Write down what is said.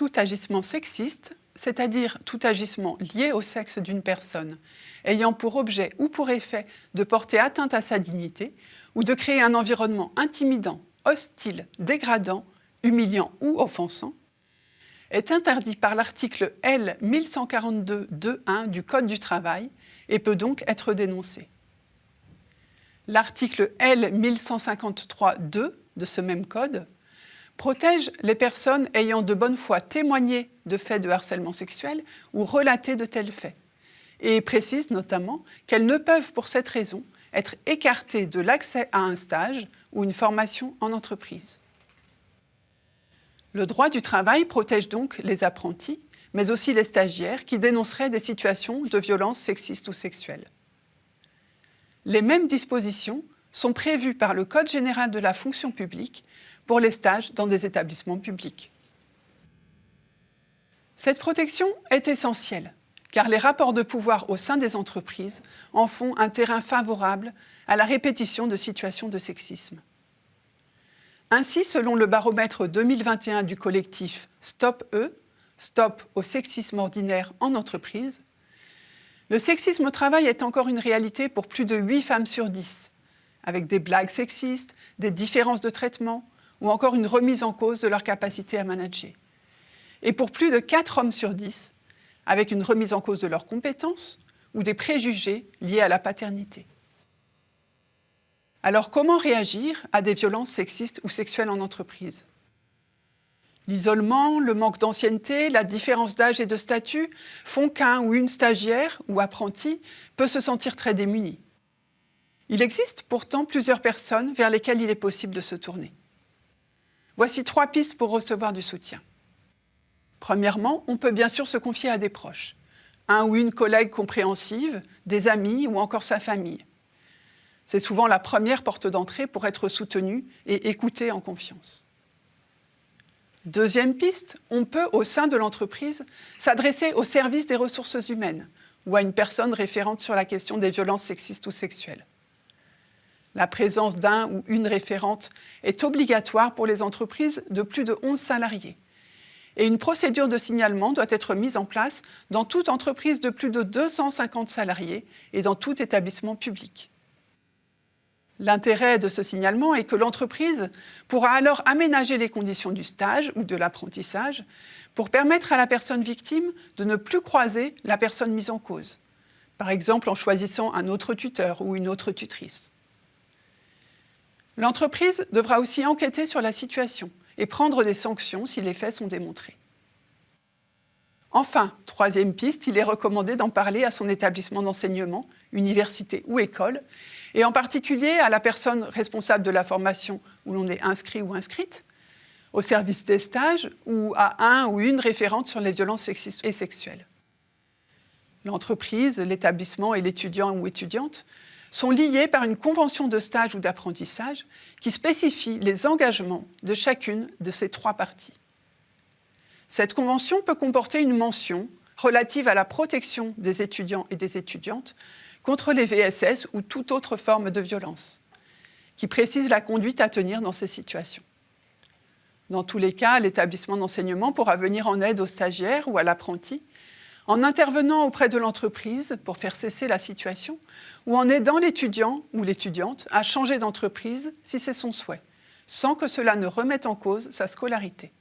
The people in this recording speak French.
Tout agissement sexiste, c'est-à-dire tout agissement lié au sexe d'une personne, ayant pour objet ou pour effet de porter atteinte à sa dignité ou de créer un environnement intimidant, hostile, dégradant, humiliant ou offensant, est interdit par l'article L 1142.2.1 du Code du travail et peut donc être dénoncé. L'article L 1153.2 de ce même code protège les personnes ayant de bonne foi témoigné de faits de harcèlement sexuel ou relaté de tels faits, et précise notamment qu'elles ne peuvent pour cette raison être écartées de l'accès à un stage ou une formation en entreprise. Le droit du travail protège donc les apprentis, mais aussi les stagiaires qui dénonceraient des situations de violence sexistes ou sexuelles. Les mêmes dispositions sont prévues par le Code général de la fonction publique pour les stages dans des établissements publics. Cette protection est essentielle, car les rapports de pouvoir au sein des entreprises en font un terrain favorable à la répétition de situations de sexisme. Ainsi, selon le baromètre 2021 du collectif Stop E, Stop au sexisme ordinaire en entreprise, le sexisme au travail est encore une réalité pour plus de 8 femmes sur 10, avec des blagues sexistes, des différences de traitement, ou encore une remise en cause de leur capacité à manager. Et pour plus de 4 hommes sur 10, avec une remise en cause de leurs compétences ou des préjugés liés à la paternité. Alors comment réagir à des violences sexistes ou sexuelles en entreprise? L'isolement, le manque d'ancienneté, la différence d'âge et de statut font qu'un ou une stagiaire ou apprenti peut se sentir très démuni. Il existe pourtant plusieurs personnes vers lesquelles il est possible de se tourner. Voici trois pistes pour recevoir du soutien. Premièrement, on peut bien sûr se confier à des proches, un ou une collègue compréhensive, des amis ou encore sa famille. C'est souvent la première porte d'entrée pour être soutenu et écouté en confiance. Deuxième piste, on peut, au sein de l'entreprise, s'adresser au service des ressources humaines ou à une personne référente sur la question des violences sexistes ou sexuelles. La présence d'un ou une référente est obligatoire pour les entreprises de plus de 11 salariés. Et une procédure de signalement doit être mise en place dans toute entreprise de plus de 250 salariés et dans tout établissement public. L'intérêt de ce signalement est que l'entreprise pourra alors aménager les conditions du stage ou de l'apprentissage pour permettre à la personne victime de ne plus croiser la personne mise en cause, par exemple en choisissant un autre tuteur ou une autre tutrice. L'entreprise devra aussi enquêter sur la situation et prendre des sanctions si les faits sont démontrés. Enfin, troisième piste, il est recommandé d'en parler à son établissement d'enseignement, université ou école, et en particulier à la personne responsable de la formation où l'on est inscrit ou inscrite, au service des stages ou à un ou une référente sur les violences sexistes et sexuelles. L'entreprise, l'établissement et l'étudiant ou étudiante sont liés par une convention de stage ou d'apprentissage qui spécifie les engagements de chacune de ces trois parties. Cette convention peut comporter une mention relative à la protection des étudiants et des étudiantes contre les VSS ou toute autre forme de violence, qui précise la conduite à tenir dans ces situations. Dans tous les cas, l'établissement d'enseignement pourra venir en aide aux stagiaires ou à l'apprenti en intervenant auprès de l'entreprise pour faire cesser la situation ou en aidant l'étudiant ou l'étudiante à changer d'entreprise si c'est son souhait, sans que cela ne remette en cause sa scolarité.